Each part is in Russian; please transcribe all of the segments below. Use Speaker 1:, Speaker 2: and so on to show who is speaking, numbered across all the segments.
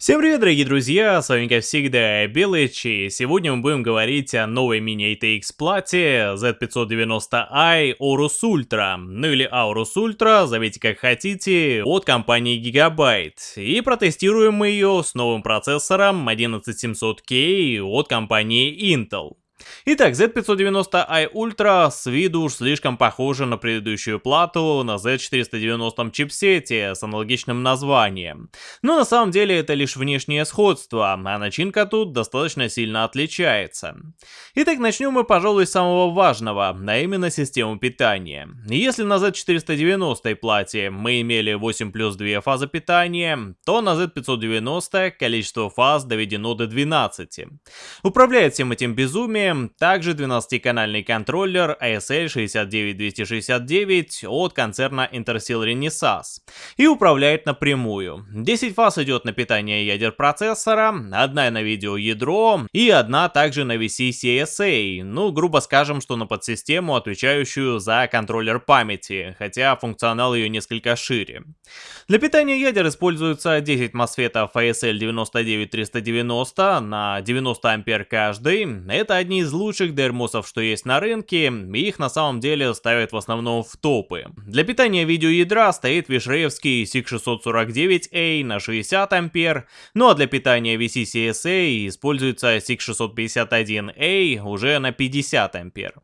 Speaker 1: Всем привет, дорогие друзья, с вами как всегда Белыч, и сегодня мы будем говорить о новой мини-ATX плате Z590i Aorus Ultra, ну или Aorus Ultra, зовите как хотите, от компании Gigabyte. И протестируем мы ее с новым процессором 11700K от компании Intel. Итак, Z590i Ultra с виду уж слишком похожа на предыдущую плату на Z490 чипсете с аналогичным названием. Но на самом деле это лишь внешнее сходство, а начинка тут достаточно сильно отличается. Итак, начнем мы, пожалуй, с самого важного, а именно систему питания. Если на Z490 плате мы имели 8 плюс 2 фазы питания, то на Z590 количество фаз доведено до 12. Управляет всем этим безумием также 12-канальный контроллер ASL 69269 от концерна Intersil Renesas и управляет напрямую. 10 фаз идет на питание ядер процессора, одна на видеоядро и одна также на VC-CSA, ну грубо скажем, что на подсистему, отвечающую за контроллер памяти, хотя функционал ее несколько шире. Для питания ядер используется 10 MOSFET ASL 99390 на 90 ампер каждый, это одни из лучших дермосов, что есть на рынке, и их на самом деле ставят в основном в топы. Для питания видеоядра стоит вишреевский SIG649A на 60 ампер, ну а для питания VCCSA используется SIG651A уже на 50 ампер.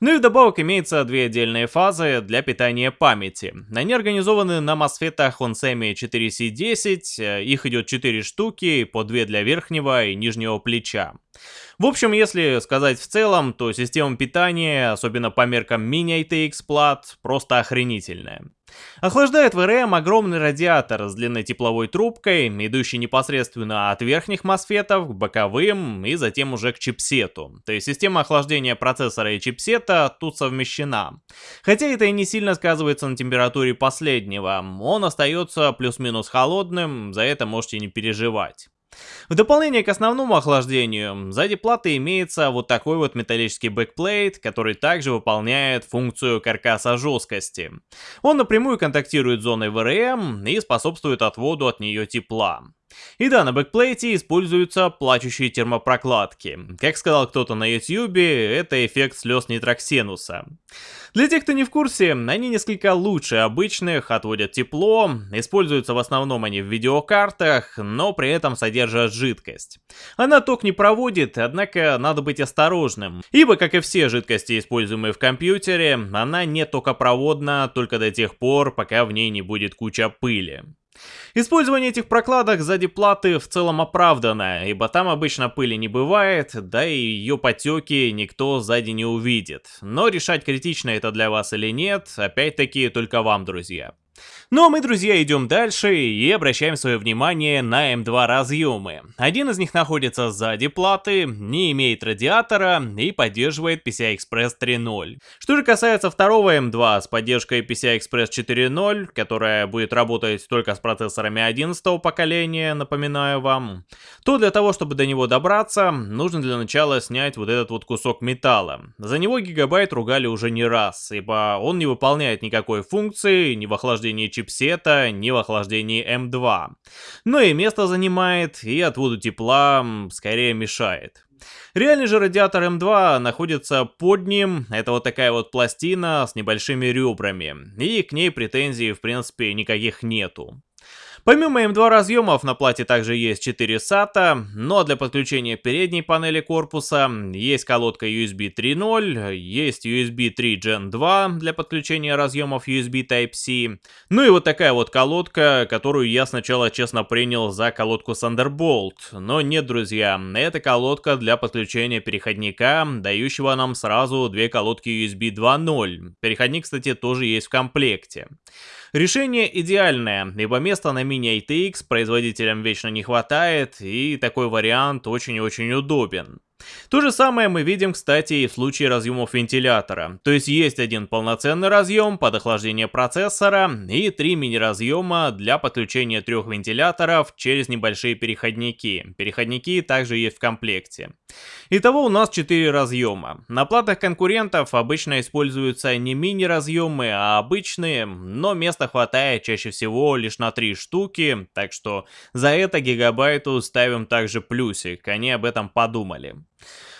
Speaker 1: Ну и вдобавок имеется две отдельные фазы для питания памяти. Они организованы на мосфетах Onsemi 4C10, их идет 4 штуки, по 2 для верхнего и нижнего плеча. В общем, если сказать в целом, то система питания, особенно по меркам мини-ITX плат, просто охренительная. Охлаждает VRM огромный радиатор с длинной тепловой трубкой, идущий непосредственно от верхних мосфетов к боковым и затем уже к чипсету. То есть система охлаждения процессора и чипсета тут совмещена. Хотя это и не сильно сказывается на температуре последнего, он остается плюс-минус холодным, за это можете не переживать. В дополнение к основному охлаждению, сзади платы имеется вот такой вот металлический backplate, который также выполняет функцию каркаса жесткости. Он напрямую контактирует с зоной ВРМ и способствует отводу от нее тепла. И да, на бэкплейте используются плачущие термопрокладки. Как сказал кто-то на ютьюбе, это эффект слез Нитроксенуса. Для тех, кто не в курсе, они несколько лучше обычных, отводят тепло, используются в основном они в видеокартах, но при этом содержат жидкость. Она ток не проводит, однако надо быть осторожным, ибо, как и все жидкости, используемые в компьютере, она не токопроводна только до тех пор, пока в ней не будет куча пыли. Использование этих прокладок сзади платы в целом оправдано, ибо там обычно пыли не бывает, да и ее потеки никто сзади не увидит. Но решать критично это для вас или нет, опять-таки только вам, друзья. Ну а мы, друзья, идем дальше и обращаем свое внимание на М2 разъемы. Один из них находится сзади платы, не имеет радиатора и поддерживает PCI-Express 3.0. Что же касается второго М2 с поддержкой PCI-Express 4.0, которая будет работать только с процессорами 11 поколения, напоминаю вам, то для того, чтобы до него добраться, нужно для начала снять вот этот вот кусок металла. За него Гигабайт ругали уже не раз, ибо он не выполняет никакой функции ни в охлаждении чипсета, ни в охлаждении M2. Но и место занимает, и отводу тепла скорее мешает. Реальный же радиатор М2 находится под ним, это вот такая вот пластина с небольшими ребрами, и к ней претензий в принципе никаких нету. Помимо М2 разъемов на плате также есть 4 SATA, но для подключения передней панели корпуса есть колодка USB 3.0, есть USB 3 Gen 2 для подключения разъемов USB Type-C, ну и вот такая вот колодка, которую я сначала честно принял за колодку Thunderbolt, но нет, друзья, это колодка для подключения переходника, дающего нам сразу две колодки USB 2.0. Переходник, кстати, тоже есть в комплекте. Решение идеальное, ибо места на мини-ATX производителям вечно не хватает, и такой вариант очень-очень удобен. То же самое мы видим, кстати, и в случае разъемов вентилятора. То есть есть один полноценный разъем под охлаждение процессора и три мини-разъема для подключения трех вентиляторов через небольшие переходники. Переходники также есть в комплекте. Итого у нас 4 разъема. На платах конкурентов обычно используются не мини-разъемы, а обычные, но места хватает чаще всего лишь на 3 штуки, так что за это гигабайту ставим также плюсик, они об этом подумали.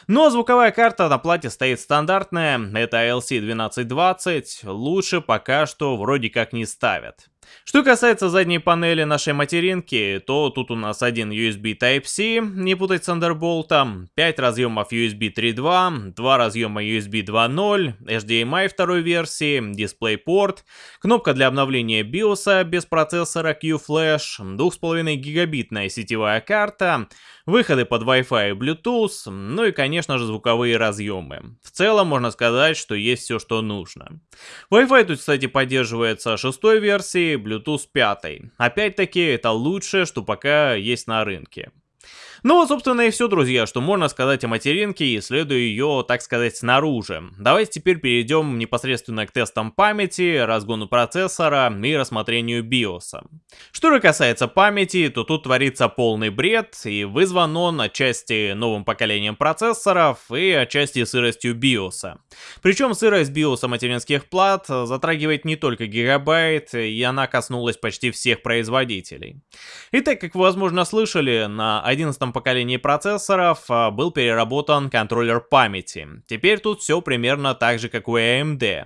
Speaker 1: Но звуковая карта на плате стоит стандартная, это LC1220, лучше пока что вроде как не ставят. Что касается задней панели нашей материнки, то тут у нас один USB Type-C, не путать с Thunderbolt, 5 разъемов USB 3.2, 2 разъема USB 2.0, HDMI второй версии, DisplayPort, кнопка для обновления BIOS без процессора Q-Flash, 2,5 гигабитная сетевая карта, выходы под Wi-Fi и Bluetooth, ну и конечно же звуковые разъемы. В целом можно сказать, что есть все, что нужно. Wi-Fi тут, кстати, поддерживается шестой версии, Bluetooth 5. Опять-таки, это лучшее, что пока есть на рынке. Ну вот, собственно, и все, друзья, что можно сказать о материнке, исследуя ее, так сказать, снаружи. Давайте теперь перейдем непосредственно к тестам памяти, разгону процессора и рассмотрению BIOS. Что же касается памяти, то тут творится полный бред, и вызван он отчасти новым поколением процессоров и отчасти сыростью BIOS. Причем сырость BIOS материнских плат затрагивает не только гигабайт, и она коснулась почти всех производителей. Итак, как вы возможно слышали, на 11 поколении процессоров а, был переработан контроллер памяти. Теперь тут все примерно так же, как у AMD.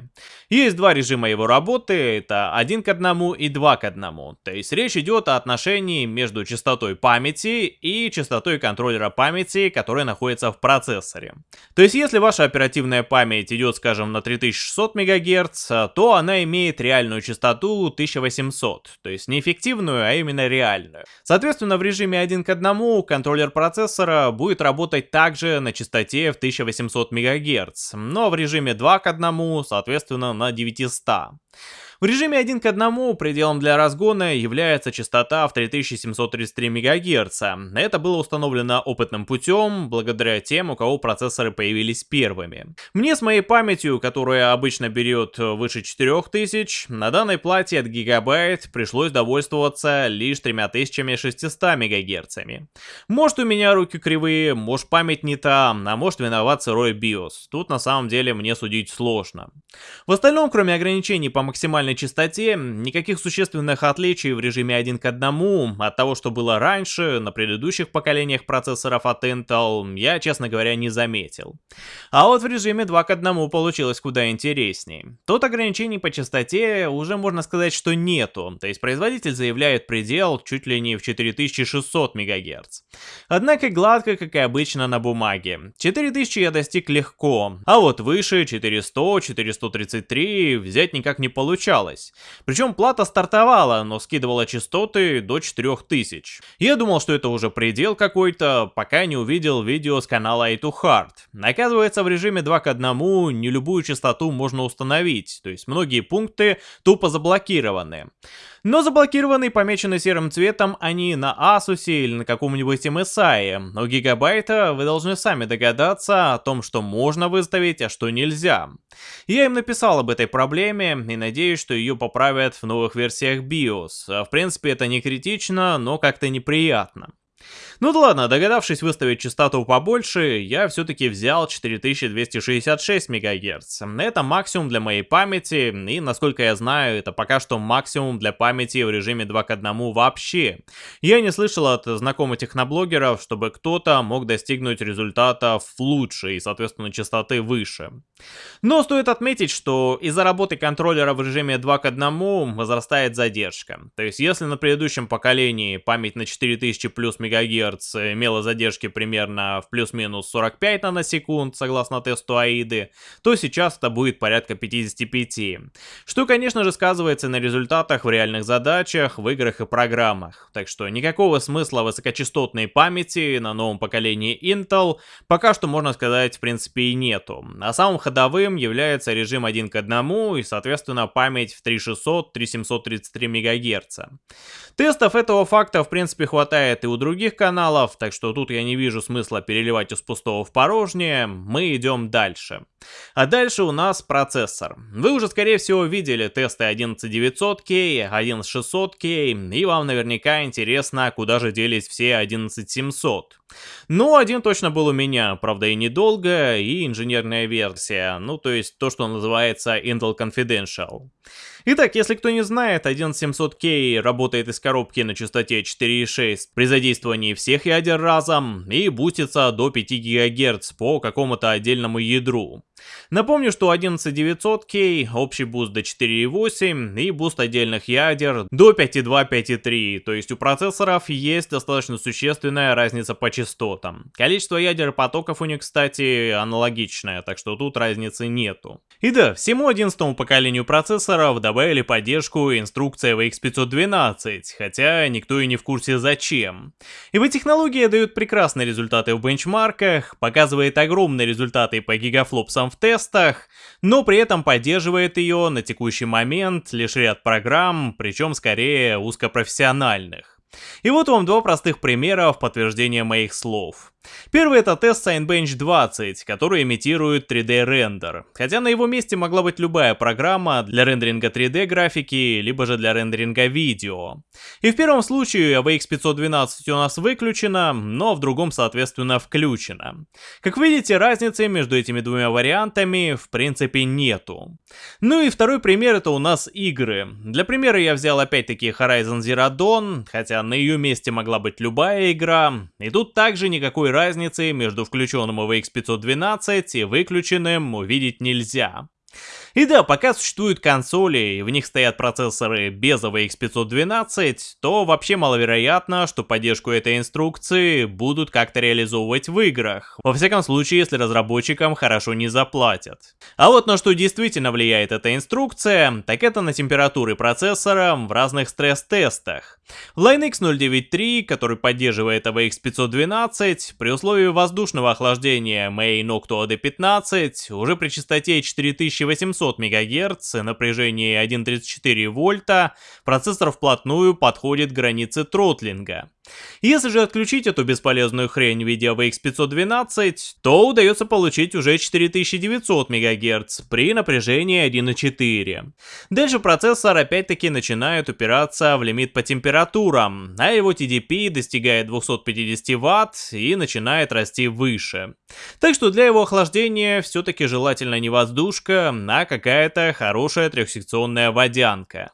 Speaker 1: Есть два режима его работы, это один к одному и два к одному. То есть речь идет о отношении между частотой памяти и частотой контроллера памяти, которая находится в процессоре. То есть если ваша оперативная память идет, скажем, на 3600 МГц, то она имеет реальную частоту 1800, то есть не эффективную, а именно реальную. Соответственно, в режиме один к одному контроллер контроллер процессора будет работать также на частоте в 1800 МГц, но в режиме 2 к 1, соответственно, на 900. В режиме 1 к 1 пределом для разгона является частота в 3733 МГц. Это было установлено опытным путем, благодаря тем, у кого процессоры появились первыми. Мне с моей памятью, которая обычно берет выше 4000, на данной плате от гигабайт пришлось довольствоваться лишь 3600 МГц. Может у меня руки кривые, может память не та, а может виноват сырой BIOS. Тут на самом деле мне судить сложно. В остальном, кроме ограничений по максимальной максимальной частоте, никаких существенных отличий в режиме 1 к 1 от того, что было раньше, на предыдущих поколениях процессоров от Intel, я, честно говоря, не заметил. А вот в режиме 2 к 1 получилось куда интереснее. Тут ограничений по частоте уже можно сказать, что нету, то есть производитель заявляет предел чуть ли не в 4600 МГц. Однако гладко, как и обычно на бумаге. 4000 я достиг легко, а вот выше 400, 433 взять никак не получалось получалось. Причем плата стартовала, но скидывала частоты до 4000. Я думал, что это уже предел какой-то, пока не увидел видео с канала A2Hard. Оказывается, в режиме 2 к 1 не любую частоту можно установить, то есть многие пункты тупо заблокированы. Но заблокированы и помечены серым цветом они на Asus или на каком-нибудь MSI. У Гигабайта вы должны сами догадаться о том, что можно выставить, а что нельзя. Я им написал об этой проблеме и надеюсь, что ее поправят в новых версиях BIOS. В принципе, это не критично, но как-то неприятно. Ну да ладно, догадавшись выставить частоту побольше, я все-таки взял 4266 МГц. Это максимум для моей памяти, и насколько я знаю, это пока что максимум для памяти в режиме 2 к 1 вообще. Я не слышал от знакомых техноблогеров, чтобы кто-то мог достигнуть результатов лучше и, соответственно, частоты выше. Но стоит отметить, что из-за работы контроллера в режиме 2 к 1 возрастает задержка. То есть, если на предыдущем поколении память на 4000 плюс МГц имела задержки примерно в плюс-минус 45 наносекунд, согласно тесту AIDы, то сейчас это будет порядка 55. Что, конечно же, сказывается на результатах в реальных задачах, в играх и программах. Так что никакого смысла высокочастотной памяти на новом поколении Intel пока что, можно сказать, в принципе и нету. А самым ходовым является режим 1 к 1 и, соответственно, память в 3600-3733 МГц. Тестов этого факта, в принципе, хватает и у других каналов, каналов, так что тут я не вижу смысла переливать из пустого в порожнее, мы идем дальше. А дальше у нас процессор. Вы уже скорее всего видели тесты 11900K, 11600K, и вам наверняка интересно, куда же делись все 11700. Ну, один точно был у меня, правда и недолго, и инженерная версия, ну то есть то, что называется Intel Confidential. Итак, если кто не знает, 11700K работает из коробки на частоте 4.6 при задействовании всех ядер разом и бустится до 5 ГГц по какому-то отдельному ядру. Напомню, что 11900K общий буст до 4.8 и буст отдельных ядер до 5.2-5.3, то есть у процессоров есть достаточно существенная разница по частотам. Количество ядер потоков у них, кстати, аналогичное, так что тут разницы нету. И да, всему 11 поколению процессоров добавили поддержку инструкций AVX512, хотя никто и не в курсе зачем. Ибо технология дает прекрасные результаты в бенчмарках, показывает огромные результаты по гигафлопсам в тестах, но при этом поддерживает ее на текущий момент лишь ряд программ, причем скорее узкопрофессиональных. И вот вам два простых примера в подтверждение моих слов. Первый это тест Signbench 20, который имитирует 3D рендер, хотя на его месте могла быть любая программа для рендеринга 3D графики, либо же для рендеринга видео. И в первом случае AVX 512 у нас выключена, но в другом соответственно включена. Как видите, разницы между этими двумя вариантами в принципе нету. Ну и второй пример это у нас игры. Для примера я взял опять-таки Horizon Zero Dawn, хотя на ее месте могла быть любая игра, и тут также никакой никакой разницы между включенным AVX 512 и выключенным увидеть нельзя. И да, пока существуют консоли и в них стоят процессоры без AVX 512, то вообще маловероятно, что поддержку этой инструкции будут как-то реализовывать в играх. Во всяком случае, если разработчикам хорошо не заплатят. А вот на что действительно влияет эта инструкция, так это на температуры процессора в разных стресс-тестах. Line X 093, который поддерживает AVX 512, при условии воздушного охлаждения Main Octo AD15 уже при частоте 4800 700 МГц и напряжении 1.34 вольта, процессор вплотную подходит к границе тротлинга. Если же отключить эту бесполезную хрень в виде AVX 512, то удается получить уже 4900 МГц при напряжении 1.4. Дальше процессор опять-таки начинает упираться в лимит по температурам, а его TDP достигает 250 Вт и начинает расти выше. Так что для его охлаждения все-таки желательно не воздушка, а какая-то хорошая трехсекционная водянка.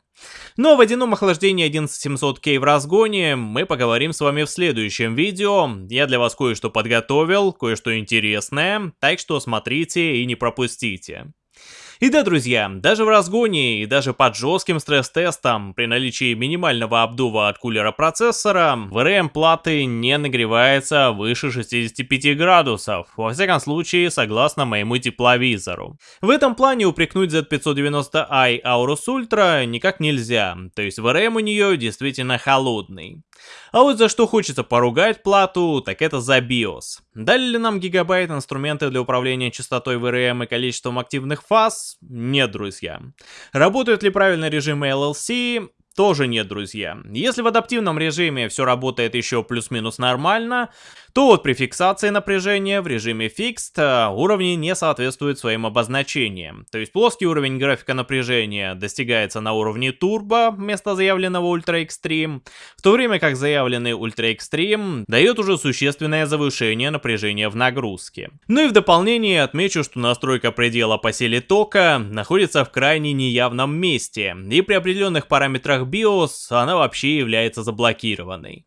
Speaker 1: Но о водяном охлаждении 11700K в разгоне мы поговорим с вами в следующем видео. Я для вас кое-что подготовил, кое-что интересное, так что смотрите и не пропустите. И да, друзья, даже в разгоне и даже под жестким стресс-тестом, при наличии минимального обдува от кулера процессора, VRM платы не нагревается выше 65 градусов, во всяком случае, согласно моему тепловизору. В этом плане упрекнуть Z590i Aorus Ultra никак нельзя, то есть VRM у нее действительно холодный. А вот за что хочется поругать плату, так это за BIOS. Дали ли нам гигабайт инструменты для управления частотой VRM и количеством активных фаз? Нет, друзья. Работают ли правильно режимы LLC? Тоже нет, друзья. Если в адаптивном режиме все работает еще плюс-минус нормально, вот при фиксации напряжения в режиме Fixed э, уровни не соответствуют своим обозначениям. То есть плоский уровень графика напряжения достигается на уровне Turbo вместо заявленного Ultra Extreme, в то время как заявленный Ultra Extreme дает уже существенное завышение напряжения в нагрузке. Ну и в дополнение отмечу, что настройка предела по силе тока находится в крайне неявном месте, и при определенных параметрах BIOS она вообще является заблокированной.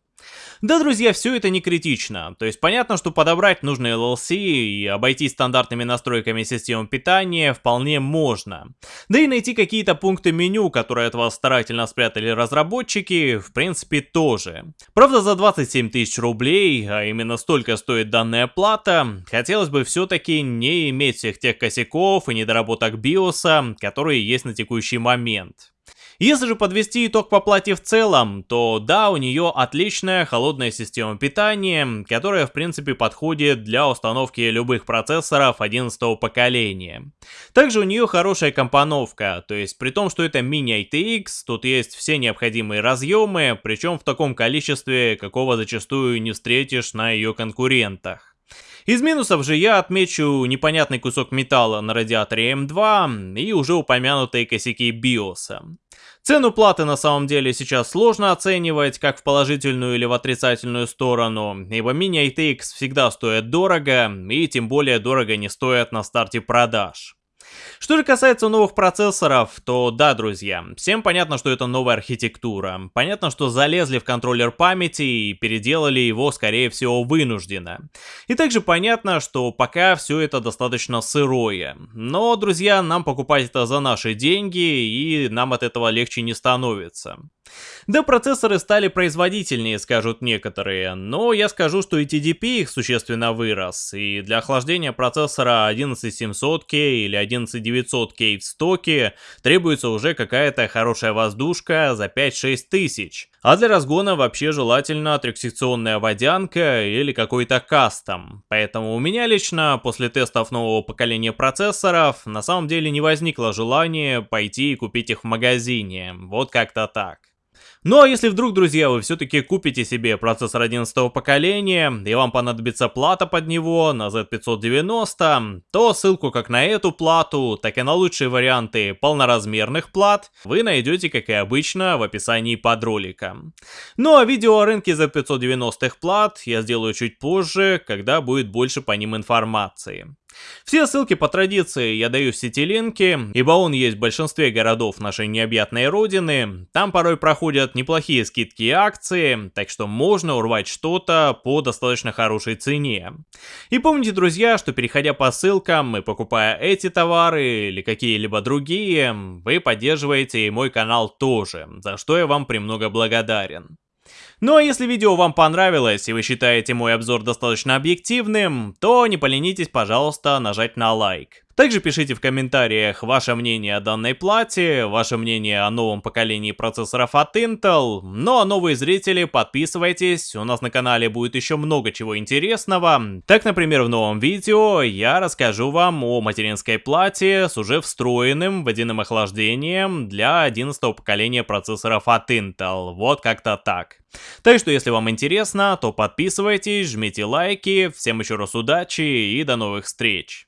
Speaker 1: Да, друзья, все это не критично. То есть понятно, что подобрать нужный LLC и обойтись стандартными настройками системы питания вполне можно. Да и найти какие-то пункты меню, которые от вас старательно спрятали разработчики, в принципе тоже. Правда, за 27 тысяч рублей, а именно столько стоит данная плата, хотелось бы все-таки не иметь всех тех косяков и недоработок биоса, которые есть на текущий момент. Если же подвести итог по плате в целом, то да, у нее отличная холодная система питания, которая в принципе подходит для установки любых процессоров 11 поколения. Также у нее хорошая компоновка, то есть при том, что это мини ITX, тут есть все необходимые разъемы, причем в таком количестве, какого зачастую не встретишь на ее конкурентах. Из минусов же я отмечу непонятный кусок металла на радиаторе М2 и уже упомянутые косяки биоса. Цену платы на самом деле сейчас сложно оценивать, как в положительную или в отрицательную сторону, ибо мини-ITX всегда стоят дорого, и тем более дорого не стоят на старте продаж. Что же касается новых процессоров, то да, друзья, всем понятно, что это новая архитектура. Понятно, что залезли в контроллер памяти и переделали его, скорее всего, вынужденно. И также понятно, что пока все это достаточно сырое. Но, друзья, нам покупать это за наши деньги, и нам от этого легче не становится. Да, процессоры стали производительнее, скажут некоторые, но я скажу, что и TDP их существенно вырос, и для охлаждения процессора 11700K или 11900K в стоке требуется уже какая-то хорошая воздушка за 5-6 тысяч. А для разгона вообще желательно трехсекционная водянка или какой-то кастом. Поэтому у меня лично после тестов нового поколения процессоров на самом деле не возникло желания пойти и купить их в магазине. Вот как-то так. Ну а если вдруг, друзья, вы все-таки купите себе процессор 11 поколения, и вам понадобится плата под него на Z590, то ссылку как на эту плату, так и на лучшие варианты полноразмерных плат вы найдете, как и обычно, в описании под роликом. Ну а видео о рынке Z590 плат я сделаю чуть позже, когда будет больше по ним информации. Все ссылки по традиции я даю в сети ибо он есть в большинстве городов нашей необъятной родины. Там порой проходят неплохие скидки и акции, так что можно урвать что-то по достаточно хорошей цене. И помните, друзья, что переходя по ссылкам и покупая эти товары или какие-либо другие, вы поддерживаете и мой канал тоже, за что я вам премного благодарен. Ну а если видео вам понравилось и вы считаете мой обзор достаточно объективным, то не поленитесь, пожалуйста, нажать на лайк. Также пишите в комментариях ваше мнение о данной плате, ваше мнение о новом поколении процессоров от Intel. Ну а новые зрители, подписывайтесь, у нас на канале будет еще много чего интересного. Так, например, в новом видео я расскажу вам о материнской плате с уже встроенным водяным охлаждением для 11 поколения процессоров от Intel. Вот как-то так. Так что, если вам интересно, то подписывайтесь, жмите лайки, всем еще раз удачи и до новых встреч.